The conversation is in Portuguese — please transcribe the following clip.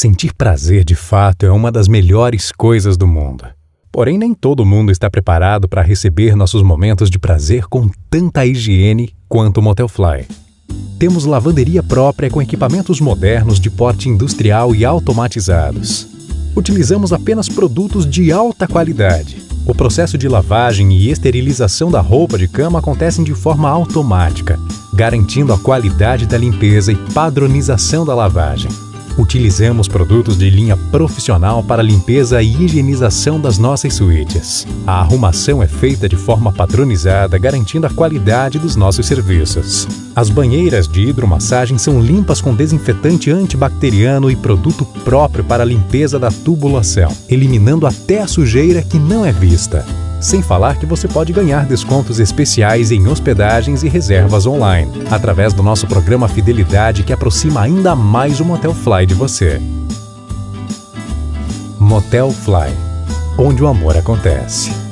Sentir prazer de fato é uma das melhores coisas do mundo. Porém, nem todo mundo está preparado para receber nossos momentos de prazer com tanta higiene quanto o Motelfly. Temos lavanderia própria com equipamentos modernos de porte industrial e automatizados. Utilizamos apenas produtos de alta qualidade. O processo de lavagem e esterilização da roupa de cama acontecem de forma automática, garantindo a qualidade da limpeza e padronização da lavagem. Utilizamos produtos de linha profissional para limpeza e higienização das nossas suítes. A arrumação é feita de forma padronizada, garantindo a qualidade dos nossos serviços. As banheiras de hidromassagem são limpas com desinfetante antibacteriano e produto próprio para a limpeza da tubulação, eliminando até a sujeira que não é vista. Sem falar que você pode ganhar descontos especiais em hospedagens e reservas online, através do nosso programa Fidelidade que aproxima ainda mais o Motel Fly de você. Motel Fly, onde o amor acontece.